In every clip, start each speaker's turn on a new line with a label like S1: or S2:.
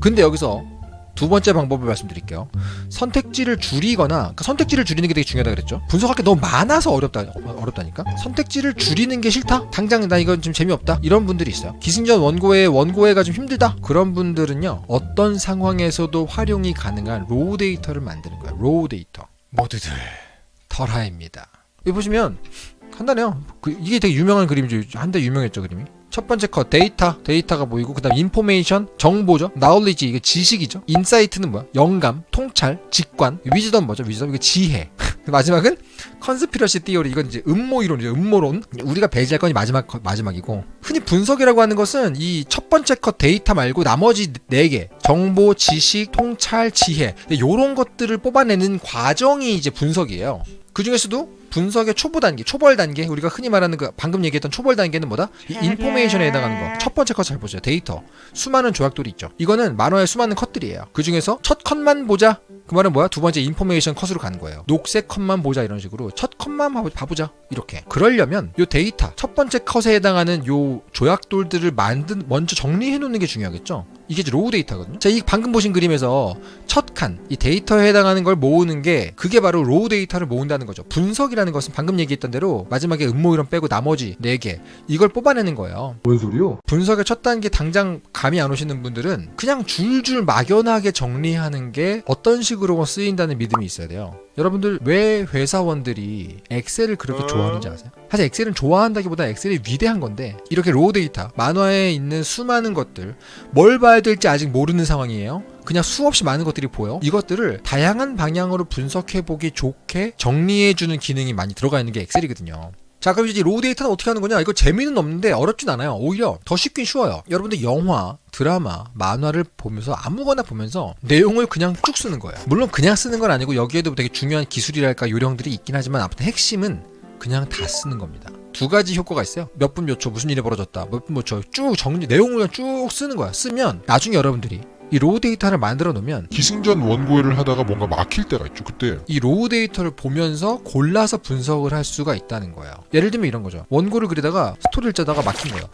S1: 근데 여기서 두 번째 방법을 말씀드릴게요. 선택지를 줄이거나 그러니까 선택지를 줄이는 게 되게 중요하다 그랬죠. 분석할 게 너무 많아서 어렵다 어렵다니까. 선택지를 줄이는 게 싫다. 당장 나 이건 좀 재미없다. 이런 분들이 있어요. 기승전 원고에 원고회가 좀 힘들다. 그런 분들은요. 어떤 상황에서도 활용이 가능한 raw data를 만드는 거예요. raw data. 모두들 털하입니다. 여기 보시면 간단해요. 그 이게 되게 유명한 그림이죠. 한때 유명했죠 그림이. 첫 번째 컷 데이터. 데이터가 보이고 그 다음 information 정보죠. knowledge 이게 지식이죠. insight는 뭐야? 영감 통찰 직관. wisdom 뭐죠? wisdom? 이게 지혜. 마지막은 conspiracy theory. 이건 이제 음모 이론이죠. 음모론. 우리가 배제할 건이 마지막 컷, 마지막이고. 흔히 분석이라고 하는 것은 이 첫 번째 컷 데이터 말고 나머지 네 개. 정보 지식 통찰 지혜. 이런 것들을 뽑아내는 과정이 이제 분석이에요. 그 중에서도 분석의 초보 단계, 초벌 단계, 우리가 흔히 말하는 그 방금 얘기했던 초벌 단계는 뭐다? 이 information에 해당하는 거. 첫 번째 컷 잘 보세요. 데이터. 수많은 조약돌이 있죠. 이거는 만화의 수많은 컷들이에요. 그 중에서 첫 컷만 보자. 그 말은 뭐야? 두 번째 information 컷으로 가는 거예요. 녹색 컷만 보자 이런 식으로 첫 컷만 봐보자 이렇게. 그러려면 요 데이터 첫 번째 컷에 해당하는 요 조약돌들을 만든 먼저 정리해 놓는 게 중요하겠죠. 이게 이제 raw data거든요. 자, 이 방금 보신 그림에서 첫 칸, 이 데이터에 해당하는 걸 모으는 게 그게 바로 raw data를 모은다는 거죠. 분석이라 는 것은 방금 얘기했던 대로 마지막에 음모 이론 빼고 나머지 네개 이걸 뽑아내는 거예요.
S2: 뭔 소리요?
S1: 분석의 첫 단계 당장 감이 안 오시는 분들은 그냥 줄줄 막연하게 정리하는 게 어떤 식으로 쓰인다는 믿음이 있어야 돼요. 여러분들 왜 회사원들이 엑셀을 그렇게 좋아하는지 아세요? 사실 엑셀은 좋아한다기보다 엑셀이 위대한 건데 이렇게 raw data 만화에 있는 수많은 것들 뭘 봐야 될지 아직 모르는 상황이에요. 그냥 수없이 많은 것들이 보여. 이것들을 다양한 방향으로 분석해 보기 좋게 정리해 주는 기능이 많이 들어가 있는 게 엑셀이거든요. 자 그럼 이제 raw data는 어떻게 하는 거냐? 이거 재미는 없는데 어렵진 않아요. 오히려 더 쉽긴 쉬워요. 여러분들 영화 드라마 만화를 보면서 아무거나 보면서 내용을 그냥 쭉 쓰는 거예요. 물론 그냥 쓰는 건 아니고 여기에도 되게 중요한 기술이랄까 요령들이 있긴 하지만 아무튼 핵심은 그냥 다 쓰는 겁니다. 두 가지 효과가 있어요. 몇 분 몇 초 무슨 일이 벌어졌다. 몇 분 몇 초 쭉 정리 내용을 쭉 쓰는 거야. 쓰면 나중에 여러분들이 이 raw data를 만들어 놓으면
S3: 기승전 원고회를 하다가 뭔가 막힐 때가 있죠. 그때
S1: 이 raw data를 보면서 골라서 분석을 할 수가 있다는 거예요. 예를 들면 이런 거죠. 원고를 그리다가 스토리를 짜다가 막힌 거예요.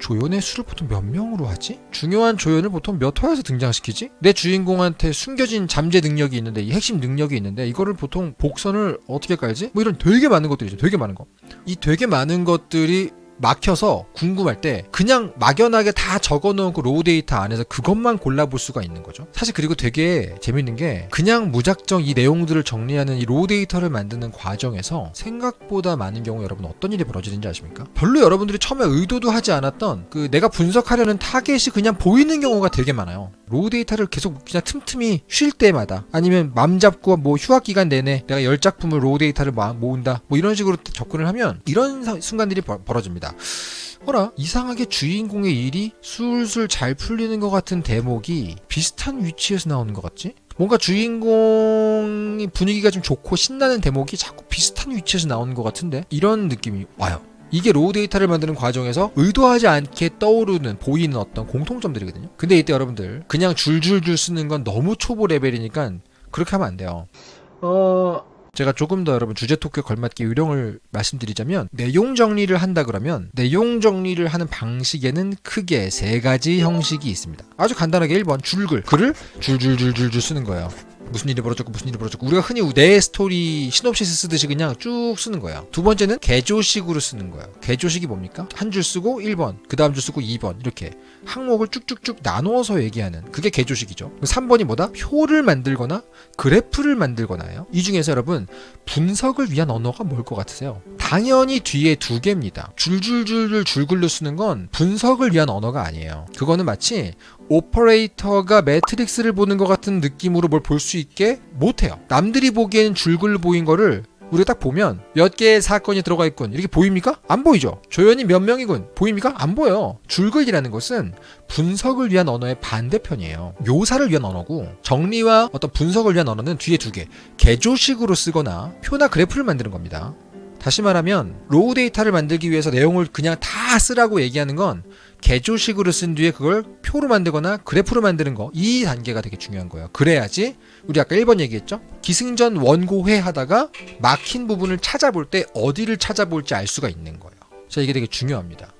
S1: 조연의 수를 보통 몇 명으로 하지? 중요한 조연을 보통 몇 화에서 등장시키지? 내 주인공한테 숨겨진 잠재 능력이 있는데 이 핵심 능력이 있는데 이거를 보통 복선을 어떻게 깔지? 뭐 이런 되게 많은 것들이죠. 되게 많은 거. 이 되게 많은 것들이 막혀서 궁금할 때 그냥 막연하게 다 적어놓은 그 raw data 안에서 그것만 골라볼 수가 있는 거죠. 사실 그리고 되게 재밌는 게 그냥 무작정 이 내용들을 정리하는 이 raw data를 만드는 과정에서 생각보다 많은 경우 여러분 어떤 일이 벌어지는지 아십니까? 별로 여러분들이 처음에 의도도 하지 않았던 그 내가 분석하려는 타겟이 그냥 보이는 경우가 되게 많아요. raw data를 계속 그냥 틈틈이 쉴 때마다 아니면 맘 잡고 뭐 휴학 기간 내내 내가 열 작품을 raw data를 모은다 뭐 이런 식으로 접근을 하면 이런 순간들이 벌어집니다. 어라 이상하게 주인공의 일이 술술 잘 풀리는 것 같은 대목이 비슷한 위치에서 나오는 것 같지? 뭔가 주인공이 분위기가 좀 좋고 신나는 대목이 자꾸 비슷한 위치에서 나오는 것 같은데 이런 느낌이 와요. 이게 raw data를 만드는 과정에서 의도하지 않게 떠오르는 보이는 어떤 공통점들이거든요. 근데 이때 여러분들 그냥 줄줄줄 쓰는 건 너무 초보 레벨이니까 그렇게 하면 안 돼요. 어 제가 조금 더 여러분 주제 토크에 걸맞게 요령을 말씀드리자면 내용 정리를 한다 그러면 내용 정리를 하는 방식에는 크게 세 가지 형식이 있습니다. 아주 간단하게 1번 줄글 글을 줄줄줄줄줄 쓰는 거예요. 무슨 일이 벌어졌고 무슨 일이 벌어졌고 우리가 흔히 내 스토리 시놉시스 쓰듯이 그냥 쭉 쓰는 거예요. 두 번째는 개조식으로 쓰는 거예요. 개조식이 뭡니까? 한 줄 쓰고 1번, 그 다음 줄 쓰고 2번 이렇게 항목을 쭉쭉쭉 나누어서 얘기하는 그게 개조식이죠. 3번이 뭐다? 표를 만들거나 그래프를 만들거나요. 이 중에서 여러분 분석을 위한 언어가 뭘 것 같으세요? 당연히 뒤에 두 개입니다. 줄줄줄줄 줄글로 쓰는 건 분석을 위한 언어가 아니에요. 그거는 마치 오퍼레이터가 매트릭스를 보는 것 같은 느낌으로 뭘 볼 수 있게 못해요. 남들이 보기에는 줄글 보인 거를 우리가 딱 보면 몇 개의 사건이 들어가 있군 이렇게 보입니까? 안 보이죠. 조연이 몇 명이군 보입니까? 안 보여. 줄글이라는 것은 분석을 위한 언어의 반대편이에요. 묘사를 위한 언어고 정리와 어떤 분석을 위한 언어는 뒤에 두 개. 개조식으로 쓰거나 표나 그래프를 만드는 겁니다. 다시 말하면 raw data를 만들기 위해서 내용을 그냥 다 쓰라고 얘기하는 건 개조식으로 쓴 뒤에 그걸 표로 만들거나 그래프로 만드는 거 이 단계가 되게 중요한 거예요. 그래야지 우리 아까 1번 얘기했죠? 기승전 원고회 하다가 막힌 부분을 찾아볼 때 어디를 찾아볼지 알 수가 있는 거예요. 자 이게 되게 중요합니다.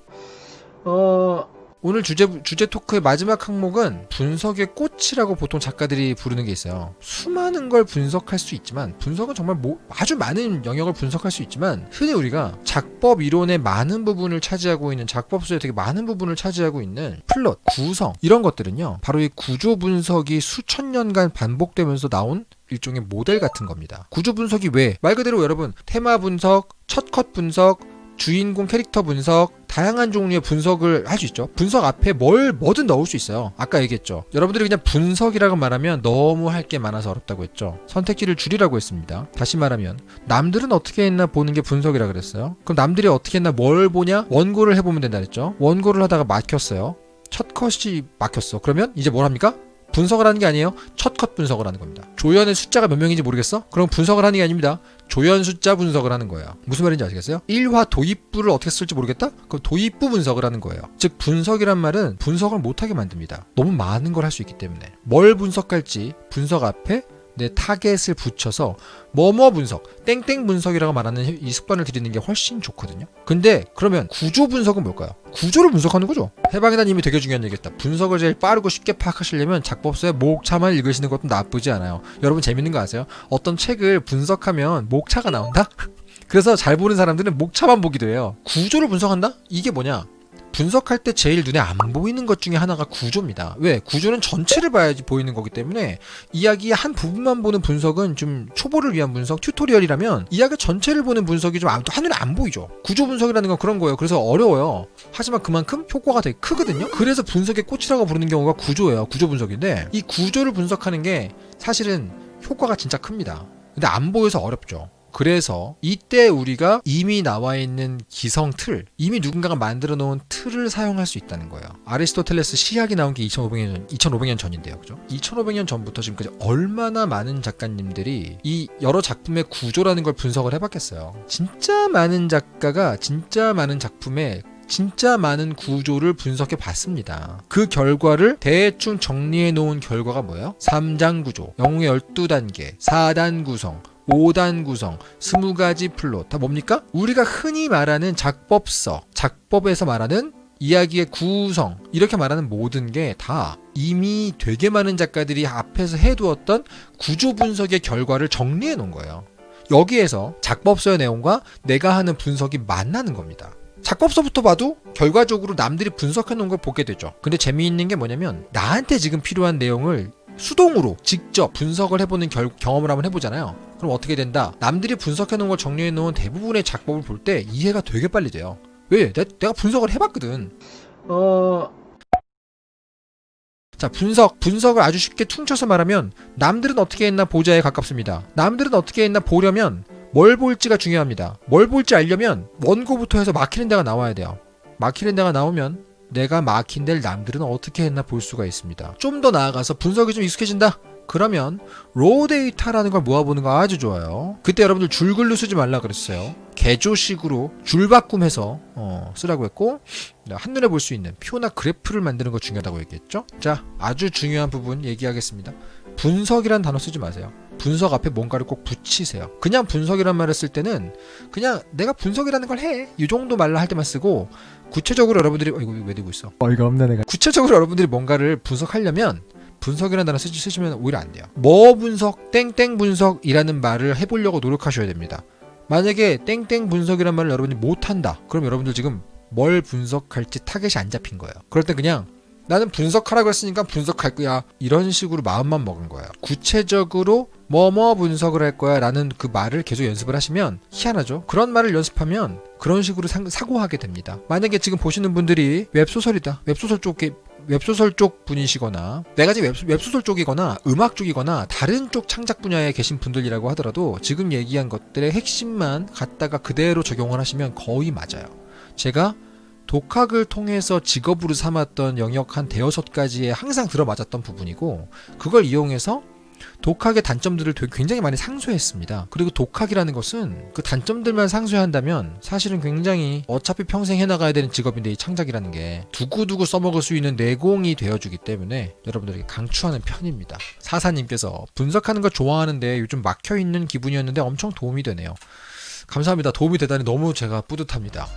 S1: 어... 오늘 주제 주제 토크의 마지막 항목은 분석의 꽃이라고 보통 작가들이 부르는 게 있어요. 수많은 걸 분석할 수 있지만 분석은 정말 뭐- 아주 많은 영역을 분석할 수 있지만 흔히 우리가 작법 이론의 많은 부분을 차지하고 있는 작법서의 되게 많은 부분을 차지하고 있는 플롯, 구성 이런 것들은요. 바로 이 구조 분석이 수천 년간 반복되면서 나온 일종의 모델 같은 겁니다. 구조 분석이 왜? 말 그대로 여러분 테마 분석, 첫 컷 분석, 주인공 캐릭터 분석, 다양한 종류의 분석을 할 수 있죠. 분석 앞에 뭘 뭐든 넣을 수 있어요. 아까 얘기했죠. 여러분들이 그냥 분석이라고 말하면 너무 할 게 많아서 어렵다고 했죠. 선택지를 줄이라고 했습니다. 다시 말하면 남들은 어떻게 했나 보는 게 분석이라 그랬어요. 그럼 남들이 어떻게 했나 뭘 보냐? 원고를 해보면 된다 그랬죠. 원고를 하다가 막혔어요. 첫 컷이 막혔어. 그러면 이제 뭘 합니까? 분석을 하는 게 아니에요. 첫 컷 분석을 하는 겁니다. 조연의 숫자가 몇 명인지 모르겠어? 그럼 분석을 하는 게 아닙니다. 조연 숫자 분석을 하는 거예요. 무슨 말인지 아시겠어요? 1화 도입부를 어떻게 쓸지 모르겠다? 그럼 도입부 분석을 하는 거예요. 즉 분석이란 말은 분석을 못하게 만듭니다. 너무 많은 걸 할 수 있기 때문에 뭘 분석할지 분석 앞에 내 타겟을 붙여서 뭐뭐 분석, 땡땡 분석이라고 말하는 이 습관을 들이는 게 훨씬 좋거든요. 근데 그러면 구조 분석은 뭘까요? 구조를 분석하는 거죠. 해방이란 이미 되게 중요한 얘기겠다. 분석을 제일 빠르고 쉽게 파악하시려면 작법서의 목차만 읽으시는 것도 나쁘지 않아요. 여러분 재밌는 거 아세요? 어떤 책을 분석하면 목차가 나온다? 그래서 잘 보는 사람들은 목차만 보기도 해요. 구조를 분석한다? 이게 뭐냐? 분석할 때 제일 눈에 안 보이는 것 중에 하나가 구조입니다. 왜? 구조는 전체를 봐야지 보이는 거기 때문에 이야기의 한 부분만 보는 분석은 좀 초보를 위한 분석, 튜토리얼이라면 이야기 전체를 보는 분석이 좀 안- 한눈에 안 보이죠. 구조 분석이라는 건 그런 거예요. 그래서 어려워요. 하지만 그만큼 효과가 되게 크거든요. 그래서 분석의 꽃이라고 부르는 경우가 구조예요. 구조 분석인데 이 구조를 분석하는 게 사실은 효과가 진짜 큽니다. 근데 안 보여서 어렵죠. 그래서 이때 우리가 이미 나와 있는 기성 틀, 이미 누군가가 만들어 놓은 틀을 사용할 수 있다는 거예요. 아리스토텔레스 시학이 나온 게 2500년 전, 2500년 전인데요. 그죠? 2500년 전부터 지금까지 얼마나 많은 작가님들이 이 여러 작품의 구조라는 걸 분석을 해 봤겠어요. 진짜 많은 작가가 진짜 많은 작품에 진짜 많은 구조를 분석해 봤습니다. 그 결과를 대충 정리해 놓은 결과가 뭐예요? 3장 구조, 영웅의 12단계, 4단 구성, 5단 구성, 20가지 플롯. 다 뭡니까? 우리가 흔히 말하는 작법서, 작법에서 말하는 이야기의 구성, 이렇게 말하는 모든 게 다 이미 되게 많은 작가들이 앞에서 해두었던 구조 분석의 결과를 정리해 놓은 거예요. 여기에서 작법서의 내용과 내가 하는 분석이 만나는 겁니다. 작법서부터 봐도 결과적으로 남들이 분석해 놓은 걸 보게 되죠. 근데 재미있는 게 뭐냐면 나한테 지금 필요한 내용을 수동으로 직접 분석을 해보는 결- 경험을 한번 해보잖아요. 그럼 어떻게 된다? 남들이 분석해 놓은 걸 정리해 놓은 대부분의 작법을 볼 때 이해가 되게 빨리 돼요. 왜? 내, 내가 분석을 해봤거든. 어. 자, 분석. 분석을 아주 쉽게 퉁쳐서 말하면 남들은 어떻게 했나 보자에 가깝습니다. 남들은 어떻게 했나 보려면 뭘 볼지가 중요합니다. 뭘 볼지 알려면 원고부터 해서 막히는 데가 나와야 돼요. 막히는 데가 나오면 내가 막힌 데를 남들은 어떻게 했나 볼 수가 있습니다. 좀 더 나아가서 분석이 좀 익숙해진다? 그러면 raw data라는 걸 모아보는 거 아주 좋아요. 그때 여러분들 줄글로 쓰지 말라 그랬어요. 개조식으로 줄바꿈해서 어, 쓰라고 했고 한눈에 볼 수 있는 표나 그래프를 만드는 거 중요하다고 얘기했죠. 자, 아주 중요한 부분 얘기하겠습니다. 분석이란 단어 쓰지 마세요. 분석 앞에 뭔가를 꼭 붙이세요. 그냥 분석이란 말을 쓸 때는 그냥 내가 분석이라는 걸 해. 이 정도 말로 할 때만 쓰고 구체적으로 여러분들이 어, 이거 왜 들고 있어?
S2: 어이가 없네 내가
S1: 구체적으로 여러분들이 뭔가를 분석하려면 분석이라는 단어 쓰시, 쓰시면 오히려 안 돼요. 뭐 분석, 땡땡 분석이라는 말을 해보려고 노력하셔야 됩니다. 만약에 땡땡 분석이라는 말을 여러분이 못한다. 그럼 여러분들 지금 뭘 분석할지 타겟이 안 잡힌 거예요. 그럴 때 그냥 나는 분석하라고 했으니까 분석할 거야. 이런 식으로 마음만 먹은 거예요. 구체적으로 뭐뭐 분석을 할 거야 라는 그 말을 계속 연습을 하시면 희한하죠. 그런 말을 연습하면 그런 식으로 상- 사고하게 됩니다. 만약에 지금 보시는 분들이 웹소설이다. 웹소설 쪽에 웹소설 쪽 분이시거나 내가 지금 웹, 웹소 설 쪽이거나 음악 쪽이거나 다른 쪽 창작 분야에 계신 분들이라고 하더라도 지금 얘기한 것들의 핵심만 갖다가 그대로 적용을 하시면 거의 맞아요. 제가 독학을 통해서 직업으로 삼았던 영역 한 대여섯 가지에 항상 들어맞았던 부분이고 그걸 이용해서 독학의 단점들을 굉장히 많이 상쇄했습니다. 그리고 독학이라는 것은 그 단점들만 상쇄한다면 사실은 굉장히 어차피 평생 해나가야 되는 직업인데 이 창작이라는 게 두고두고 써먹을 수 있는 내공이 되어주기 때문에 여러분들에게 강추하는 편입니다. 사사님께서 분석하는 거 좋아하는데 요즘 막혀있는 기분이었는데 엄청 도움이 되네요. 감사합니다. 도움이 되다니 너무 제가 뿌듯합니다.